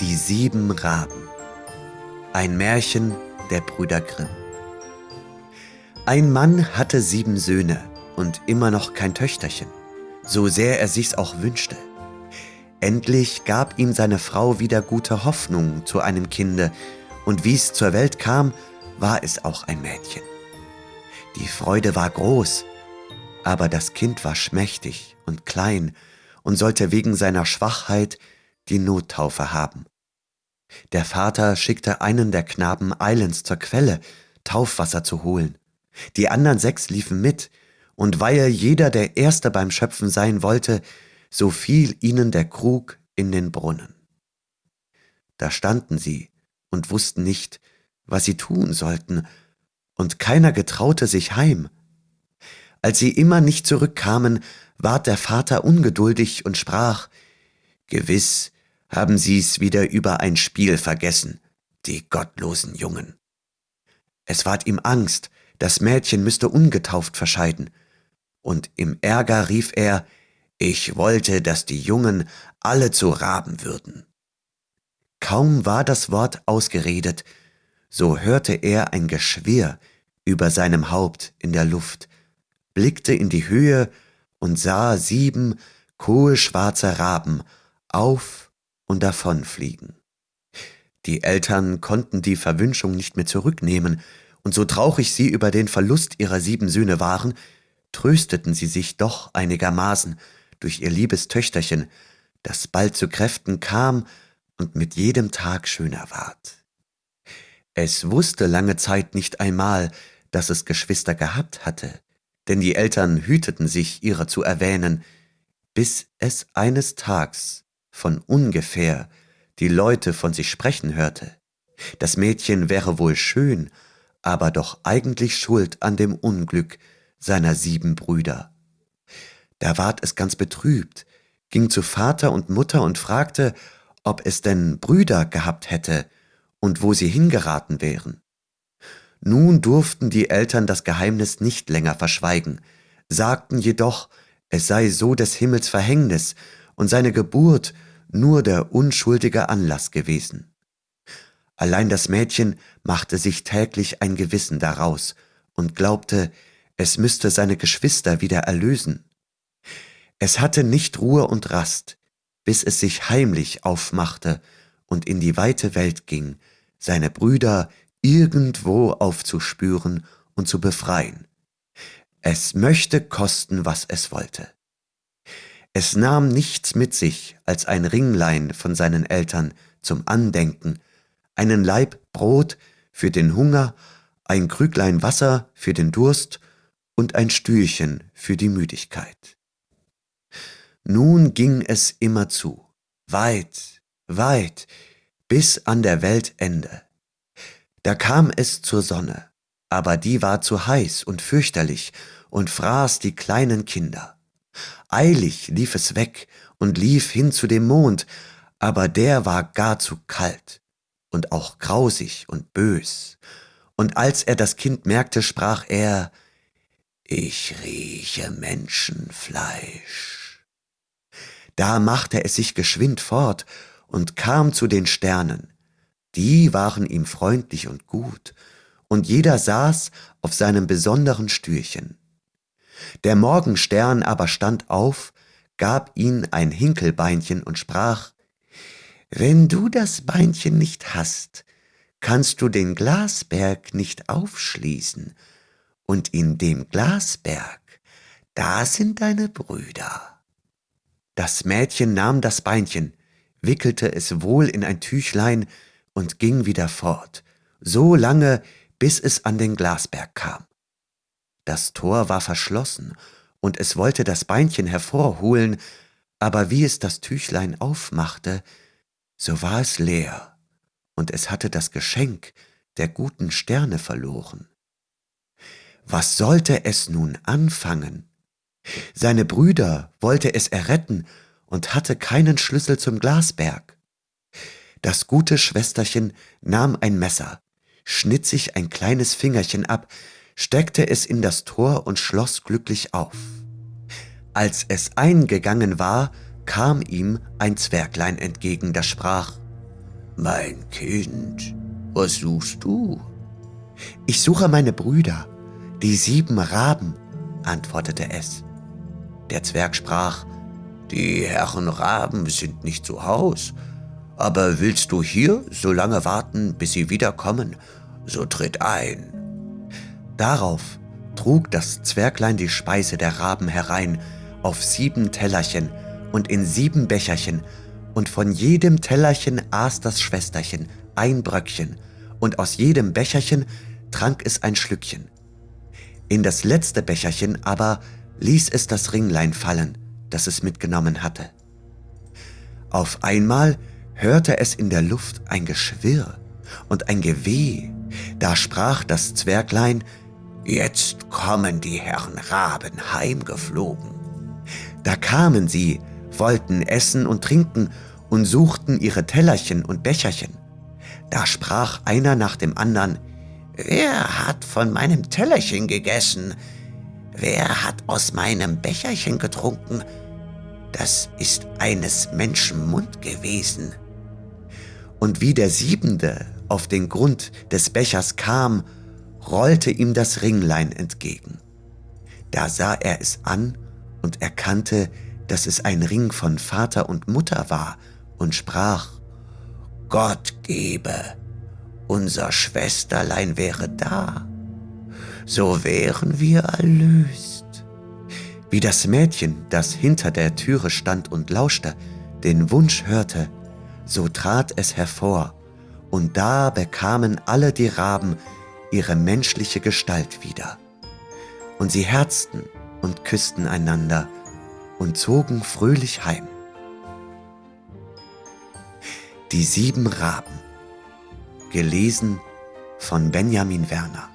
Die sieben Raben Ein Märchen der Brüder Grimm Ein Mann hatte sieben Söhne und immer noch kein Töchterchen, so sehr er sich's auch wünschte. Endlich gab ihm seine Frau wieder gute Hoffnung zu einem Kinde, und wie's zur Welt kam, war es auch ein Mädchen. Die Freude war groß, aber das Kind war schmächtig und klein und sollte wegen seiner Schwachheit die Nottaufe haben. Der Vater schickte einen der Knaben eilends zur Quelle, Taufwasser zu holen. Die anderen sechs liefen mit, und weil jeder der Erste beim Schöpfen sein wollte, so fiel ihnen der Krug in den Brunnen. Da standen sie und wussten nicht, was sie tun sollten, und keiner getraute sich heim. Als sie immer nicht zurückkamen, ward der Vater ungeduldig und sprach, Gewiss haben sie's wieder über ein Spiel vergessen, die gottlosen Jungen. Es ward ihm Angst, das Mädchen müsste ungetauft verscheiden, und im Ärger rief er, ich wollte, dass die Jungen alle zu Raben würden. Kaum war das Wort ausgeredet, so hörte er ein Geschwirr über seinem Haupt in der Luft, blickte in die Höhe und sah sieben kohlschwarze Raben auf und davonfliegen. Die Eltern konnten die Verwünschung nicht mehr zurücknehmen, und so traurig sie über den Verlust ihrer sieben Söhne waren, trösteten sie sich doch einigermaßen durch ihr liebes Töchterchen, das bald zu Kräften kam und mit jedem Tag schöner ward. Es wusste lange Zeit nicht einmal, dass es Geschwister gehabt hatte, denn die Eltern hüteten sich, ihrer zu erwähnen, bis es eines Tags von ungefähr die Leute von sich sprechen hörte. Das Mädchen wäre wohl schön, aber doch eigentlich schuld an dem Unglück seiner sieben Brüder. Da ward es ganz betrübt, ging zu Vater und Mutter und fragte, ob es denn Brüder gehabt hätte und wo sie hingeraten wären. Nun durften die Eltern das Geheimnis nicht länger verschweigen, sagten jedoch, es sei so des Himmels Verhängnis und seine Geburt nur der unschuldige Anlass gewesen. Allein das Mädchen machte sich täglich ein Gewissen daraus und glaubte, es müsste seine Geschwister wieder erlösen. Es hatte nicht Ruhe und Rast, bis es sich heimlich aufmachte und in die weite Welt ging, seine Brüder irgendwo aufzuspüren und zu befreien. Es möchte kosten, was es wollte. Es nahm nichts mit sich als ein Ringlein von seinen Eltern zum Andenken, einen Laib Brot für den Hunger, ein Krüglein Wasser für den Durst und ein Stühlchen für die Müdigkeit. Nun ging es immer zu, weit, weit, bis an der Weltende. Da kam es zur Sonne, aber die war zu heiß und fürchterlich und fraß die kleinen Kinder. Eilig lief es weg und lief hin zu dem Mond, aber der war gar zu kalt und auch grausig und bös. Und als er das Kind merkte, sprach er, ich rieche Menschenfleisch. Da machte es sich geschwind fort und kam zu den Sternen, die waren ihm freundlich und gut, und jeder saß auf seinem besonderen Stühlchen. Der Morgenstern aber stand auf, gab ihn ein Hinkelbeinchen und sprach, Wenn du das Beinchen nicht hast, kannst du den Glasberg nicht aufschließen, und in dem Glasberg, da sind deine Brüder. Das Mädchen nahm das Beinchen, wickelte es wohl in ein Tüchlein und ging wieder fort, so lange, bis es an den Glasberg kam. Das Tor war verschlossen, und es wollte das Beinchen hervorholen, aber wie es das Tüchlein aufmachte, so war es leer, und es hatte das Geschenk der guten Sterne verloren. Was sollte es nun anfangen? Seine Brüder wollte es erretten und hatte keinen Schlüssel zum Glasberg. Das gute Schwesterchen nahm ein Messer, schnitt sich ein kleines Fingerchen ab, steckte es in das Tor und schloss glücklich auf. Als es eingegangen war, kam ihm ein Zwerglein entgegen, das sprach, Mein Kind, was suchst du? Ich suche meine Brüder, die sieben Raben, antwortete es. Der Zwerg sprach, Die Herren Raben sind nicht zu Haus, aber willst du hier so lange warten, bis sie wiederkommen, so tritt ein. Darauf trug das Zwerglein die Speise der Raben herein auf sieben Tellerchen und in sieben Becherchen, und von jedem Tellerchen aß das Schwesterchen ein Bröckchen, und aus jedem Becherchen trank es ein Schlückchen. In das letzte Becherchen aber ließ es das Ringlein fallen, das es mitgenommen hatte. Auf einmal hörte es in der Luft ein Geschwirr und ein Geweh. Da sprach das Zwerglein, Jetzt kommen die Herren Raben heimgeflogen. Da kamen sie, wollten essen und trinken und suchten ihre Tellerchen und Becherchen. Da sprach einer nach dem andern, Wer hat von meinem Tellerchen gegessen? Wer hat aus meinem Becherchen getrunken? Das ist eines Menschen Mund gewesen. Und wie der Siebende auf den Grund des Bechers kam, rollte ihm das Ringlein entgegen. Da sah er es an und erkannte, dass es ein Ring von Vater und Mutter war und sprach, Gott gebe, unser Schwesterlein wäre da, so wären wir erlöst. Wie das Mädchen, das hinter der Türe stand und lauschte, den Wunsch hörte, so trat es hervor, und da bekamen alle die Raben ihre menschliche Gestalt wieder. Und sie herzten und küssten einander und zogen fröhlich heim. Die sieben Raben Gelesen von Benjamin Werner